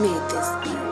made this beat.